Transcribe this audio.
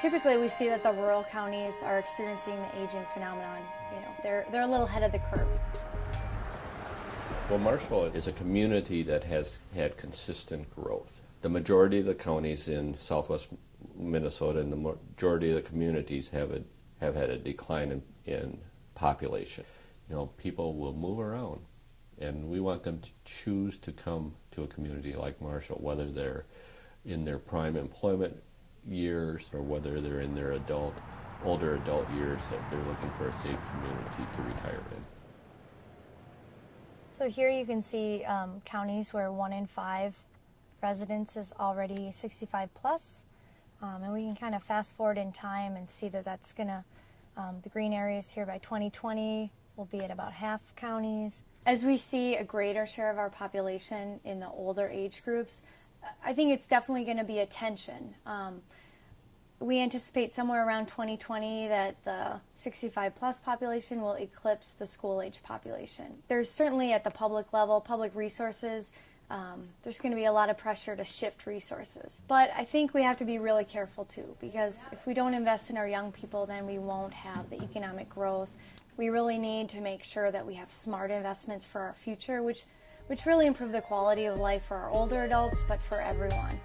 Typically, we see that the rural counties are experiencing the aging phenomenon. You know, they're, they're a little ahead of the curve. Well, Marshall is a community that has had consistent growth. The majority of the counties in southwest Minnesota and the majority of the communities have, a, have had a decline in, in population. You know, people will move around, and we want them to choose to come to a community like Marshall, whether they're in their prime employment years or whether they're in their adult, older adult years that they're looking for a safe community to retire in. So here you can see um, counties where one in five residents is already 65 plus. Um, and we can kind of fast forward in time and see that that's going to, um, the green areas here by 2020 will be at about half counties. As we see a greater share of our population in the older age groups, I think it's definitely going to be a tension. Um, we anticipate somewhere around 2020 that the 65 plus population will eclipse the school age population. There's certainly at the public level, public resources, um, there's going to be a lot of pressure to shift resources. But I think we have to be really careful too, because if we don't invest in our young people, then we won't have the economic growth. We really need to make sure that we have smart investments for our future, which, which really improve the quality of life for our older adults, but for everyone.